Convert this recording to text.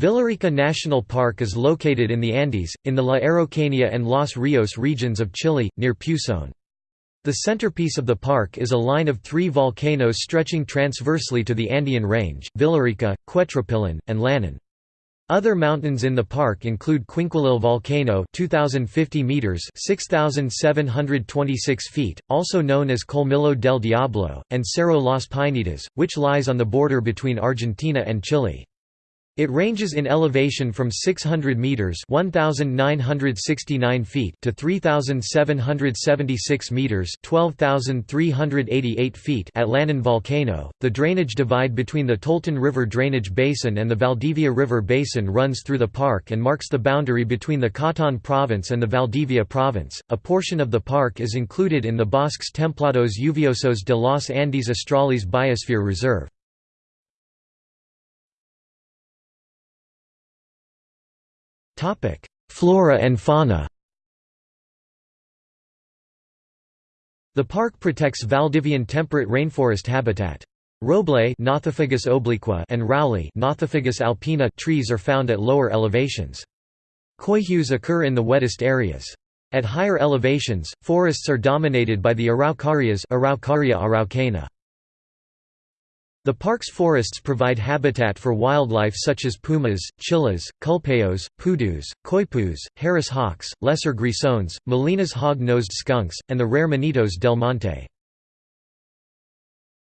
Villarrica National Park is located in the Andes, in the La Araucanía and Los Rios regions of Chile, near Pucón. The centerpiece of the park is a line of three volcanoes stretching transversely to the Andean range, Villarrica, Quetrupillán, and Lanín. Other mountains in the park include Quinquilil Volcano 2050 meters 6726 feet also known as Colmillo del Diablo and Cerro Las Peinetas which lies on the border between Argentina and Chile it ranges in elevation from 600 meters (1969 feet) to 3776 meters (12388 feet) at Lanín volcano. The drainage divide between the Toltén River drainage basin and the Valdivia River basin runs through the park and marks the boundary between the Cautín province and the Valdivia province. A portion of the park is included in the Bosques Templados Lluviosos de los Andes Australes Biosphere Reserve. Flora and fauna The park protects Valdivian temperate rainforest habitat. Roble obliqua and Rauli alpina trees are found at lower elevations. Coihues occur in the wettest areas. At higher elevations, forests are dominated by the araucarias Araucaria araucana. The park's forests provide habitat for wildlife such as pumas, chillas, culpeos, pudus, coypus, Harris hawks, lesser grisones, Molinas hog-nosed skunks, and the rare Monitos del Monte.